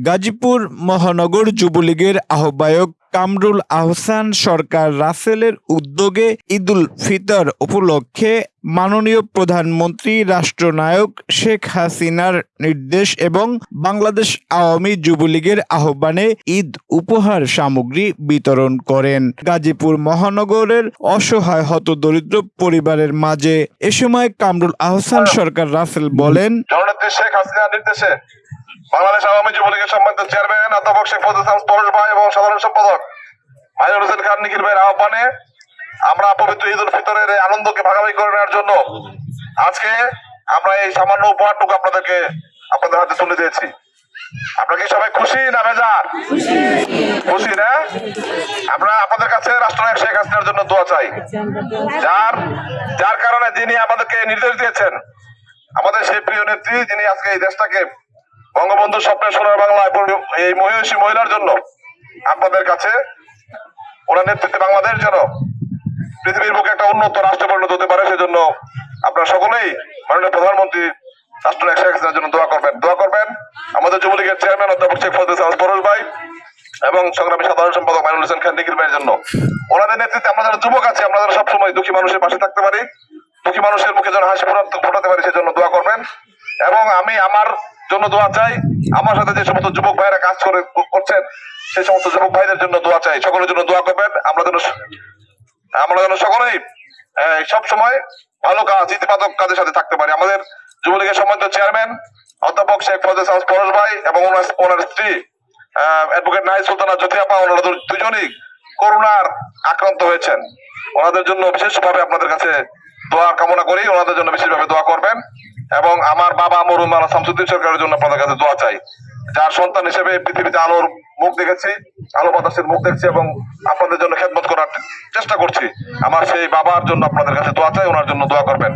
গাজীপুর মহানগর যুবলীগের আহ্বায়ক কামরুল আহসান সরকার রাসেলের উদ্যোগে ঈদুল ফিতর উপলক্ষে মাননীয় প্রধানমন্ত্রী রাষ্ট্রনায়ক শেখ হাসিনার নির্দেশ এবং বাংলাদেশ আওয়ামী যুবলীগের আহ্বানে ঈদ উপহার সামগ্রী বিতরণ করেন। গাজীপুর মহানগরের অসহায় হতদরিদ্র পরিবারের মাঝে এ সময় কামরুল আহসান সরকার রাসেল বলেন শেখ হাসিনার নির্দেশে বাংলাদেশ আওয়ামী যুবলীগের সম্মানিত চেয়ারম্যান, অধ্যাপক শেখ ফজল ইসলাম পরশ ভাই এবং সাধারণ সম্পাদক মাইনুল হোসেন খান নিখিল ভাইয়ের আহ্বানে আমরা পবিত্র ঈদ উল ফিতরের এই আনন্দকে ভাগাভাগি করে নেওয়ার জন্য আজকে আমরা এই সামান্য উপহারটুকু আপনাদেরকে আপনাদের হাতে তুলে দিয়েছি। আপনারা কি সবাই খুশি না বেজার? খুশি না? আমরা আপনাদের কাছে রাষ্ট্রনায়ক শেখ হাসিনার জন্য দোয়া চাই। যার যার কারণে যিনি আমাদেরকে নির্দেশ দিয়েছেন, আমাদের সেই প্রিয় নেত্রী যিনি আজকে এই দেশটাকে বঙ্গবন্ধু স্বপ্নের সোনার পরি- এই মহিষী মহিলার জন্য আপনাদের কাছে ওনার নেতৃত্বে বাংলাদেশ যেন পৃথিবীর বুকে একটা উন্নত রাষ্ট্র পরিণত হতে পারে, সেজন্য আপনারা সকলেই মাননীয় প্রধানমন্ত্রী রাষ্ট্রনায়ক শেখ জন্য দোয়া করবেন। দোয়া করবেন আমাদের যুবলীগের চেয়ারম্যান অধ্যাপক শেখ ফজল ইসলাম পরশ ভাই এবং সংগ্রামী সাধারণ সম্পাদক মাইনুল হোসেন খান নিখিল ভাইয়ের জন্য। ওনাদের নেতৃত্বে আমরা যারা যুবক আছি, আমরা যারা সবসময় দুঃখী মানুষের পাশে থাকতে পারি, দুঃখী মানুষের মুখে যেন হাসি ফোটাতে পারি, সেজন্য দোয়া করবেন। এবং আমি আমার জন্য দোয়া চাই। আমার সাথে যে সমস্ত যুবক ভাইরা কাজ করে, করছেন, সেই সমস্ত যুবক ভাইদের জন্য দোয়া চাই। সকলের জন্য দোয়া করবেন। আমরা যেন আমরা যেন সকলেই সব সময় ভালো কাজ, ইতিবাচক কাজের সাথে থাকতে পারি। আমাদের যুবলীগের সম্মানিত চেয়ারম্যান, অধ্যাপক শেখ ফজল ইসলাম পরশ ভাই এবং ওনার স্ত্রী অ্যাডভোকেট নাহিদ সুলতানা জ্যোতিআপা ওনারা দুজনই করোনার আক্রান্ত হয়েছেন। ওনাদের জন্য বিশেষভাবে আপনাদের কাছে দোয়া কামনা করি। ওনাদের জন্য বিশেষভাবে দোয়া করবেন। এবং আমার বাবা মরুম মালা শামসুদ্দিন সরকারের জন্য আপনাদের কাছে দোয়া চাই। যার সন্তান হিসেবে পৃথিবীতে আলোর মুখ দেখেছি, আলো বাতাসের মুখ দেখছি এবং আপনাদের জন্য খেদমত করার চেষ্টা করছি। আমার সেই বাবার জন্য আপনাদের কাছে দোয়া চাই, ওনার জন্য দোয়া করবেন।